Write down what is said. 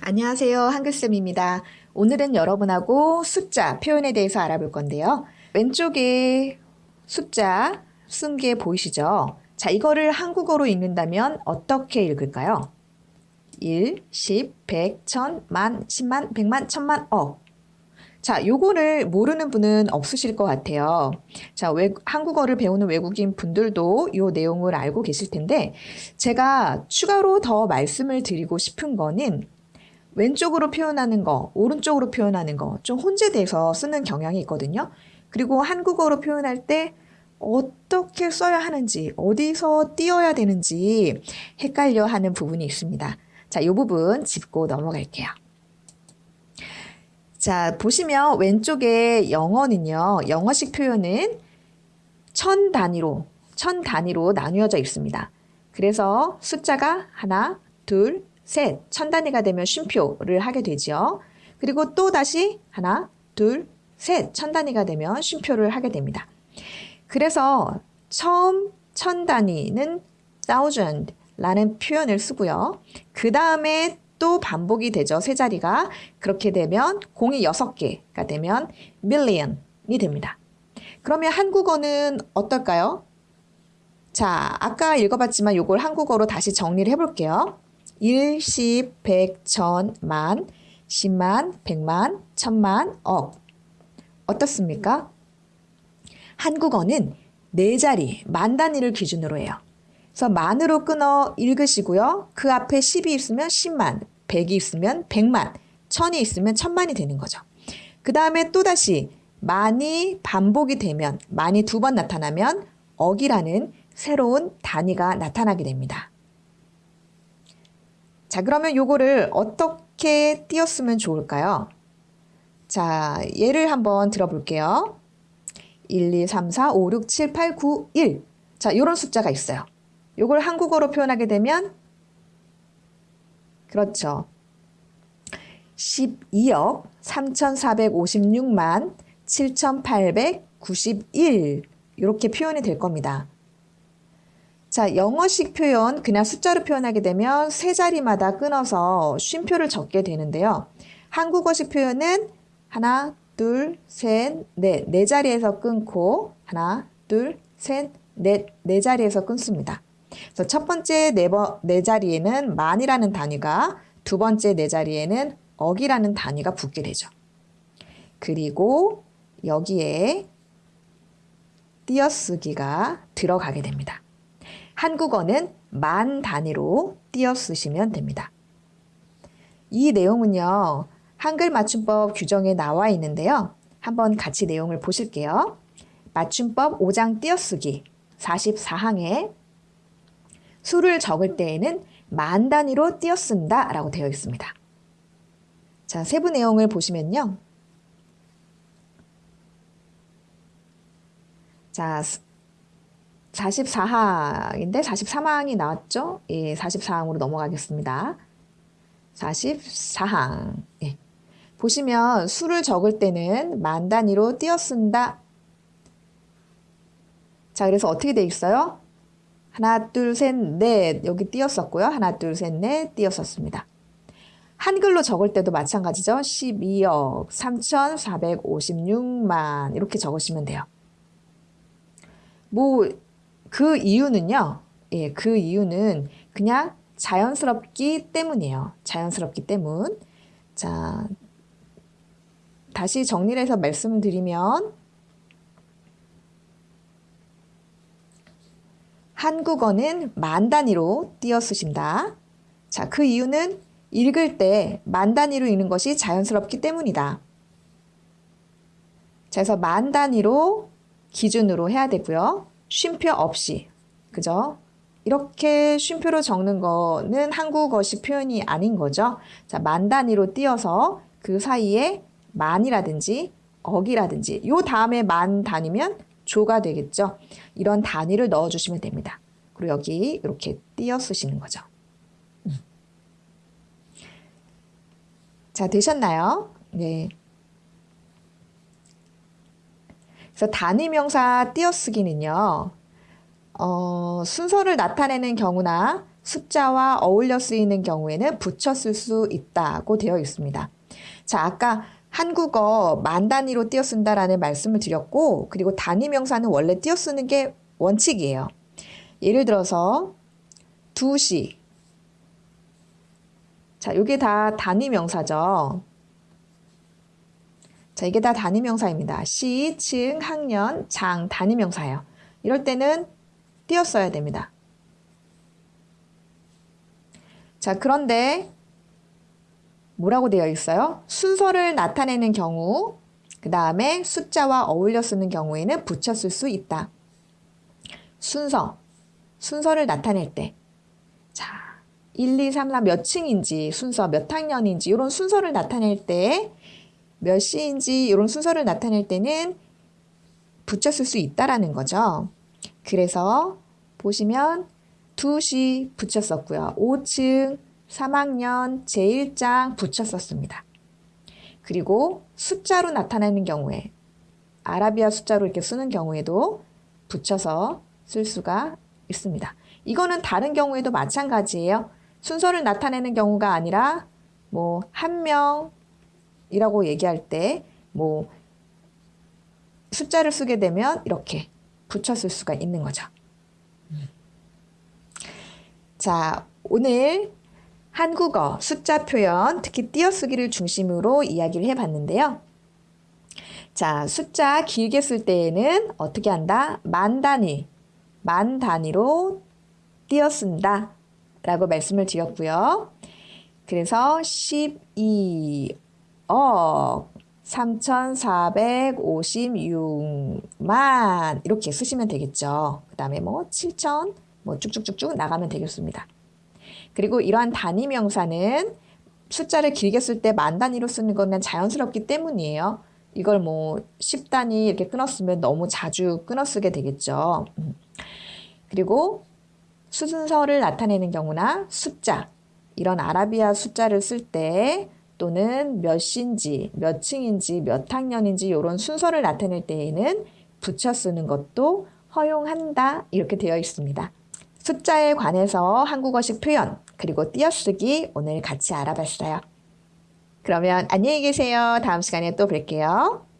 안녕하세요. 한글쌤입니다. 오늘은 여러분하고 숫자 표현에 대해서 알아볼 건데요. 왼쪽에 숫자 쓴 게 보이시죠? 자, 이거를 한국어로 읽는다면 어떻게 읽을까요? 1, 10, 100, 1000, 만, 10만, 100만, 1000만, 억. 자, 요거를 모르는 분은 없으실 것 같아요. 자, 외, 한국어를 배우는 외국인 분들도 요 내용을 알고 계실 텐데, 제가 추가로 더 말씀을 드리고 싶은 거는 왼쪽으로 표현하는 거, 오른쪽으로 표현하는 거, 좀 혼재돼서 쓰는 경향이 있거든요. 그리고 한국어로 표현할 때 어떻게 써야 하는지, 어디서 띄어야 되는지 헷갈려 하는 부분이 있습니다. 자, 이 부분 짚고 넘어갈게요. 자, 보시면 왼쪽에 영어는요, 영어식 표현은 천 단위로, 천 단위로 나누어져 있습니다. 그래서 숫자가 하나, 둘, 셋, 천 단위가 되면 쉼표를 하게 되죠. 그리고 또 다시 하나, 둘, 셋, 천 단위가 되면 쉼표를 하게 됩니다. 그래서 처음 천 단위는 thousand라는 표현을 쓰고요. 그 다음에 또 반복이 되죠. 세 자리가. 그렇게 되면 공이 여섯 개가 되면 million이 됩니다. 그러면 한국어는 어떨까요? 자, 아까 읽어봤지만 이걸 한국어로 다시 정리를 해볼게요. 1, 10, 100, 1000, 만, 10만, 100만, 1000만, 억. 어떻습니까? 한국어는 네 자리, 만 단위를 기준으로 해요. 그래서 만으로 끊어 읽으시고요. 그 앞에 10이 있으면 10만, 100이 있으면 100만, 1000이 있으면 1000만이 되는 거죠. 그 다음에 또다시 만이 반복이 되면, 만이 두 번 나타나면 억이라는 새로운 단위가 나타나게 됩니다. 자, 그러면 요거를 어떻게 띄었으면 좋을까요? 자, 예를 한번 들어볼게요. 1, 2, 3, 4, 5, 6, 7, 8, 9, 1. 자, 요런 숫자가 있어요. 요걸 한국어로 표현하게 되면 그렇죠. 12억 3,456만 7,891 이렇게 표현이 될 겁니다. 자, 영어식 표현 그냥 숫자로 표현하게 되면 세 자리마다 끊어서 쉼표를 적게 되는데요. 한국어식 표현은 하나, 둘, 셋, 넷, 네 자리에서 끊고 하나, 둘, 셋, 넷, 네 자리에서 끊습니다. 그래서 첫 번째 네, 번, 네 자리에는 만이라는 단위가 두 번째 네 자리에는 억이라는 단위가 붙게 되죠. 그리고 여기에 띄어쓰기가 들어가게 됩니다. 한국어는 만 단위로 띄어쓰시면 됩니다. 이 내용은요. 한글 맞춤법 규정에 나와 있는데요. 한번 같이 내용을 보실게요. 맞춤법 5장 띄어쓰기 44항에 수를 적을 때에는 만 단위로 띄어쓴다 라고 되어 있습니다. 자, 세부 내용을 보시면요. 자, 44항인데 43항이 나왔죠? 예, 44항으로 넘어가겠습니다. 44항. 예. 보시면 수를 적을 때는 만 단위로 띄어쓴다. 자, 그래서 어떻게 돼 있어요? 하나, 둘, 셋, 넷 여기 띄었었고요. 하나, 둘, 셋, 넷 띄었었습니다. 한글로 적을 때도 마찬가지죠. 12억 3,456만 이렇게 적으시면 돼요. 뭐 그 이유는요. 예, 그 이유는 그냥 자연스럽기 때문이에요. 자연스럽기 때문. 자, 다시 정리를 해서 말씀을 드리면 한국어는 만 단위로 띄어 쓰신다. 자, 그 이유는 읽을 때 만 단위로 읽는 것이 자연스럽기 때문이다. 자, 그래서 만 단위로 기준으로 해야 되고요. 쉼표 없이. 그죠? 이렇게 쉼표로 적는 거는 한국어식 표현이 아닌 거죠. 자, 만 단위로 띄어서 그 사이에 만이라든지 억이라든지 요 다음에 만 단위면 조가 되겠죠. 이런 단위를 넣어주시면 됩니다. 그리고 여기 이렇게 띄어 쓰시는 거죠. 음. 자, 되셨나요? 네. 그래서 단위 명사 띄어쓰기는요. 어, 순서를 나타내는 경우나 숫자와 어울려 쓰이는 경우에는 붙여 쓸 수 있다고 되어 있습니다. 자, 아까 한국어 만 단위로 띄어 쓴다라는 말씀을 드렸고, 그리고 단위 명사는 원래 띄어 쓰는 게 원칙이에요. 예를 들어서 2시. 자, 이게 다 단위 명사죠. 자, 이게 다 단위 명사입니다. 시, 층, 학년, 장 단위 명사예요. 이럴 때는 띄어 써야 됩니다. 자, 그런데 뭐라고 되어 있어요? 순서를 나타내는 경우, 그 다음에 숫자와 어울려 쓰는 경우에는 붙여 쓸 수 있다. 순서, 순서를 나타낼 때. 자, 1, 2, 3, 4 몇 층인지, 순서 몇 학년인지, 이런 순서를 나타낼 때, 몇 시인지, 이런 순서를 나타낼 때는 붙여 쓸 수 있다라는 거죠. 그래서 보시면 2시 붙였었고요. 5층, 3학년 제1장 붙였었습니다. 그리고 숫자로 나타내는 경우에 아라비아 숫자로 이렇게 쓰는 경우에도 붙여서 쓸 수가 있습니다. 이거는 다른 경우에도 마찬가지예요. 순서를 나타내는 경우가 아니라 뭐 한 명이라고 얘기할 때 뭐 숫자를 쓰게 되면 이렇게 붙여 쓸 수가 있는 거죠. 자, 오늘 한국어 숫자 표현, 특히 띄어쓰기를 중심으로 이야기를 해봤는데요. 자, 숫자 길게 쓸 때에는 어떻게 한다? 만 단위, 만 단위로 띄어쓴다 라고 말씀을 드렸고요. 그래서 12억 3,456만 이렇게 쓰시면 되겠죠. 그 다음에 뭐 7천 뭐 쭉쭉쭉쭉 나가면 되겠습니다. 그리고 이러한 단위 명사는 숫자를 길게 쓸 때 만 단위로 쓰는 것은 자연스럽기 때문이에요. 이걸 뭐 10단위 이렇게 끊었으면 너무 자주 끊어 쓰게 되겠죠. 음. 그리고 순서를 나타내는 경우나 숫자, 이런 아라비아 숫자를 쓸 때 또는 몇 시인지, 몇 층인지, 몇 학년인지 이런 순서를 나타낼 때에는 붙여 쓰는 것도 허용한다 이렇게 되어 있습니다. 숫자에 관해서 한국어식 표현, 그리고 띄어쓰기 오늘 같이 알아봤어요. 그러면 안녕히 계세요. 다음 시간에 또 뵐게요.